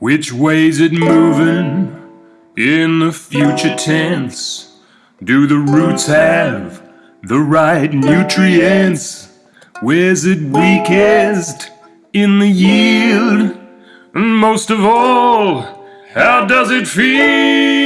Which way's it moving in the future tense? Do the roots have the right nutrients? Where's it weakest in the yield? And most of all, how does it feel?